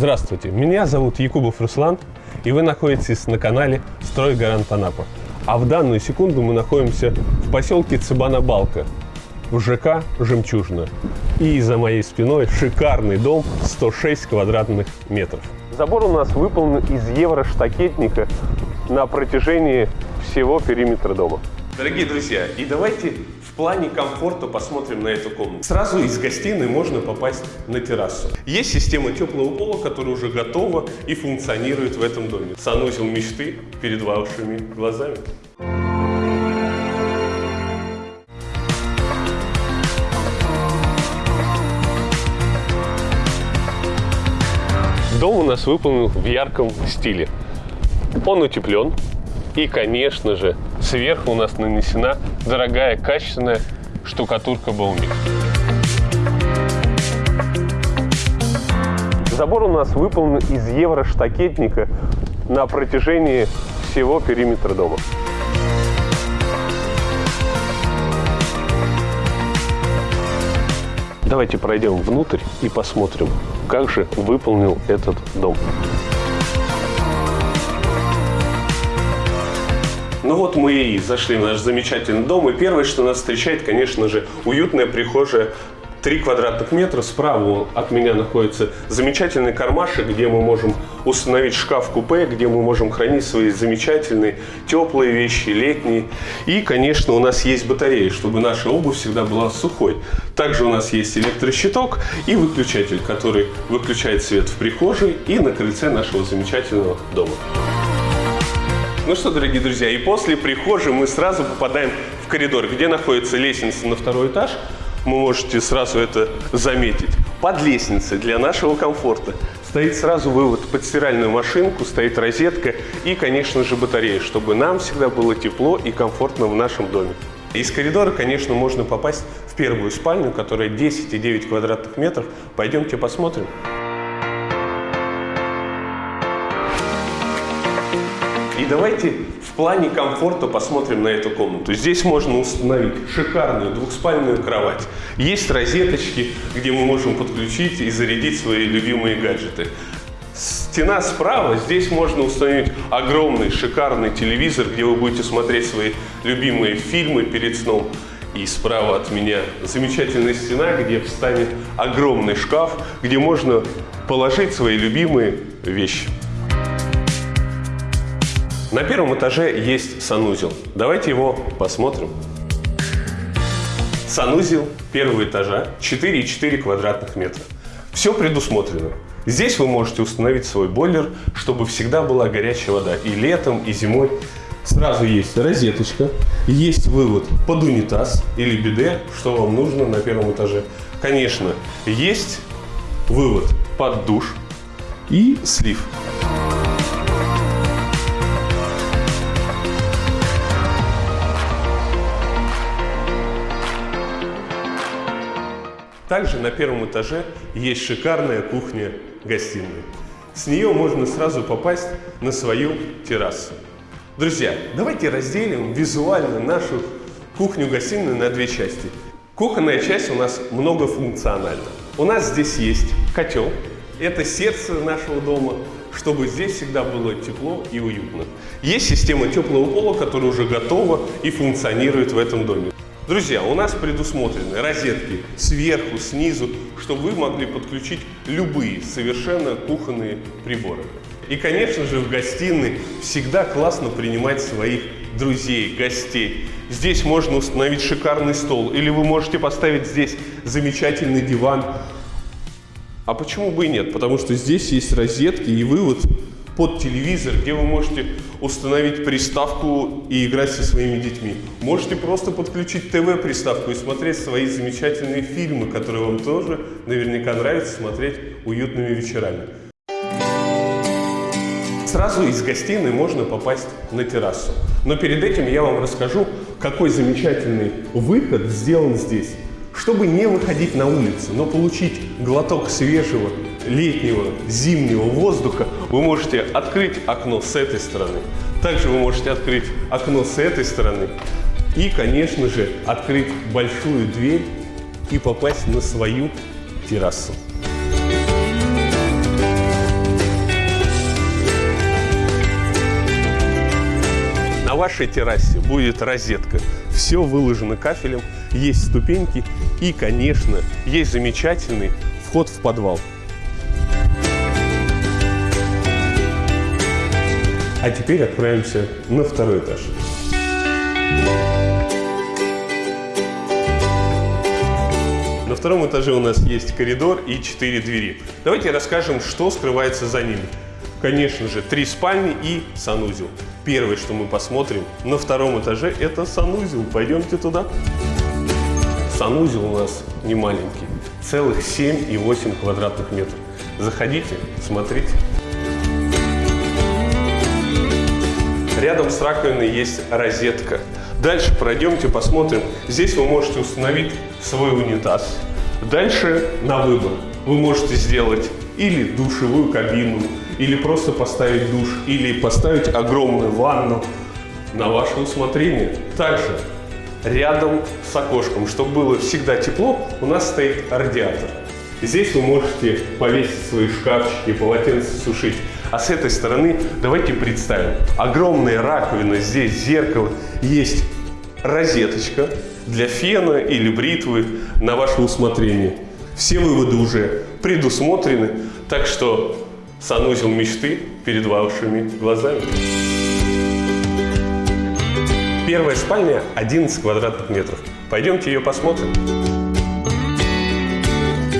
Здравствуйте, меня зовут Якубов Руслан, и вы находитесь на канале «Строй Гарант Анапа». А в данную секунду мы находимся в поселке Цыбана-Балка, в ЖК «Жемчужина». И за моей спиной шикарный дом 106 квадратных метров. Забор у нас выполнен из евроштакетника на протяжении всего периметра дома. Дорогие друзья, и давайте в плане комфорта посмотрим на эту комнату. Сразу из гостиной можно попасть на террасу. Есть система теплого пола, которая уже готова и функционирует в этом доме. Санузел мечты перед вашими глазами. Дом у нас выполнен в ярком стиле. Он утеплен. И, конечно же, сверху у нас нанесена дорогая качественная штукатурка Баумик. Забор у нас выполнен из евроштакетника на протяжении всего периметра дома. Давайте пройдем внутрь и посмотрим, как же выполнил этот дом. Ну вот мы и зашли в наш замечательный дом, и первое, что нас встречает, конечно же, уютная прихожая 3 квадратных метра. Справа от меня находится замечательный кармашек, где мы можем установить шкаф-купе, где мы можем хранить свои замечательные теплые вещи, летние. И, конечно, у нас есть батарея, чтобы наша обувь всегда была сухой. Также у нас есть электрощиток и выключатель, который выключает свет в прихожей и на крыльце нашего замечательного дома. Ну что, дорогие друзья, и после прихожей мы сразу попадаем в коридор, где находится лестница на второй этаж – вы можете сразу это заметить. Под лестницей для нашего комфорта стоит сразу вывод под стиральную машинку, стоит розетка и, конечно же, батарея, чтобы нам всегда было тепло и комфортно в нашем доме. Из коридора, конечно, можно попасть в первую спальню, которая 10,9 квадратных метров. Пойдемте посмотрим. Давайте в плане комфорта посмотрим на эту комнату. Здесь можно установить шикарную двухспальную кровать. Есть розеточки, где мы можем подключить и зарядить свои любимые гаджеты. Стена справа, здесь можно установить огромный шикарный телевизор, где вы будете смотреть свои любимые фильмы перед сном. И справа от меня замечательная стена, где встанет огромный шкаф, где можно положить свои любимые вещи. На первом этаже есть санузел. Давайте его посмотрим. Санузел первого этажа 4,4 квадратных метра. Все предусмотрено. Здесь вы можете установить свой бойлер, чтобы всегда была горячая вода и летом, и зимой. Сразу есть розеточка, есть вывод под унитаз или биде, что вам нужно на первом этаже. Конечно, есть вывод под душ и слив. Также на первом этаже есть шикарная кухня-гостиная. С нее можно сразу попасть на свою террасу. Друзья, давайте разделим визуально нашу кухню-гостиную на две части. Кухонная часть у нас многофункциональна. У нас здесь есть котел, это сердце нашего дома, чтобы здесь всегда было тепло и уютно. Есть система теплого пола, которая уже готова и функционирует в этом доме. Друзья, у нас предусмотрены розетки сверху, снизу, чтобы вы могли подключить любые совершенно кухонные приборы. И, конечно же, в гостиной всегда классно принимать своих друзей, гостей. Здесь можно установить шикарный стол, или вы можете поставить здесь замечательный диван. А почему бы и нет? Потому что здесь есть розетки и вывод под телевизор, где вы можете установить приставку и играть со своими детьми. Можете просто подключить ТВ-приставку и смотреть свои замечательные фильмы, которые вам тоже наверняка нравится смотреть уютными вечерами. Сразу из гостиной можно попасть на террасу. Но перед этим я вам расскажу, какой замечательный выход сделан здесь. Чтобы не выходить на улицу, но получить глоток свежего летнего, зимнего воздуха, вы можете открыть окно с этой стороны. Также вы можете открыть окно с этой стороны. И, конечно же, открыть большую дверь и попасть на свою террасу. Вашей террасе будет розетка. Все выложено кафелем, есть ступеньки и, конечно, есть замечательный вход в подвал. А теперь отправимся на второй этаж. На втором этаже у нас есть коридор и четыре двери. Давайте расскажем, что скрывается за ними. Конечно же, три спальни и санузел. Первое, что мы посмотрим на втором этаже, это санузел. Пойдемте туда. Санузел у нас не маленький, целых 7,8 квадратных метров. Заходите, смотрите. Рядом с раковиной есть розетка. Дальше пройдемте, посмотрим. Здесь вы можете установить свой унитаз. Дальше на выбор. Вы можете сделать или душевую кабину, или просто поставить душ, или поставить огромную ванну на ваше усмотрение. Также рядом с окошком, чтобы было всегда тепло, у нас стоит радиатор. Здесь вы можете повесить свои шкафчики, полотенца сушить. А с этой стороны давайте представим. Огромная раковина, здесь зеркало, есть розеточка для фена или бритвы на ваше усмотрение. Все выводы уже предусмотрены, так что санузел мечты перед вашими глазами. Первая спальня 11 квадратных метров. Пойдемте ее посмотрим.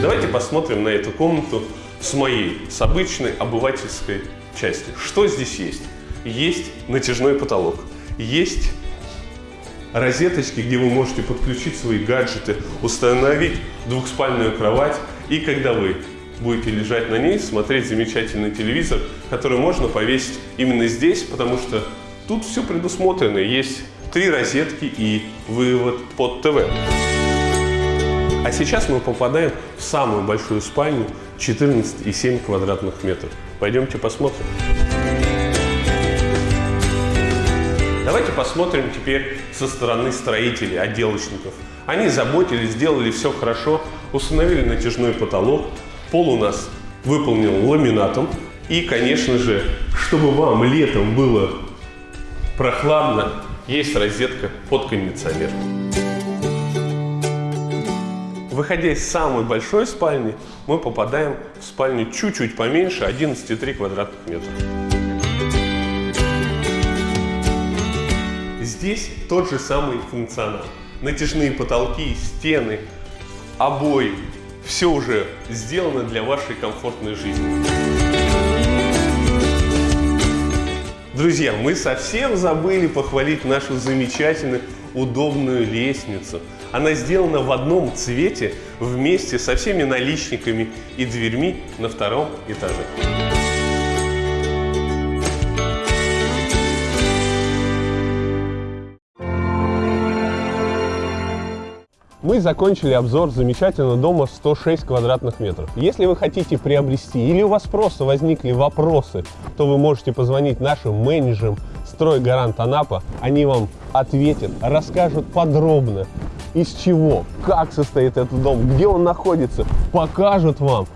Давайте посмотрим на эту комнату с моей, с обычной обывательской части. Что здесь есть? Есть натяжной потолок, есть розеточки, где вы можете подключить свои гаджеты, установить двухспальную кровать. И когда вы будете лежать на ней, смотреть замечательный телевизор, который можно повесить именно здесь, потому что тут все предусмотрено. Есть три розетки и вывод под ТВ. А сейчас мы попадаем в самую большую спальню 14,7 квадратных метров. Пойдемте посмотрим. Давайте посмотрим теперь со стороны строителей, отделочников. Они заботились, сделали все хорошо, установили натяжной потолок, пол у нас выполнен ламинатом. И, конечно же, чтобы вам летом было прохладно, есть розетка под кондиционер. Выходя из самой большой спальни, мы попадаем в спальню чуть-чуть поменьше, 11,3 квадратных метра. Здесь тот же самый функционал. Натяжные потолки, стены, обои. Все уже сделано для вашей комфортной жизни. Друзья, мы совсем забыли похвалить нашу замечательную удобную лестницу. Она сделана в одном цвете вместе со всеми наличниками и дверьми на втором этаже. Мы закончили обзор замечательного дома 106 квадратных метров. Если вы хотите приобрести или у вас просто возникли вопросы, то вы можете позвонить нашим менеджерам «Стройгарант Анапа». Они вам ответят, расскажут подробно, из чего, как состоит этот дом, где он находится, покажут вам.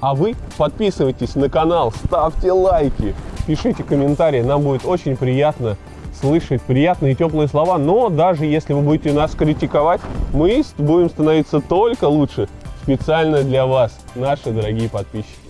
А вы подписывайтесь на канал, ставьте лайки, пишите комментарии, нам будет очень приятно слышать приятные теплые слова, но даже если вы будете нас критиковать, мы будем становиться только лучше специально для вас, наши дорогие подписчики.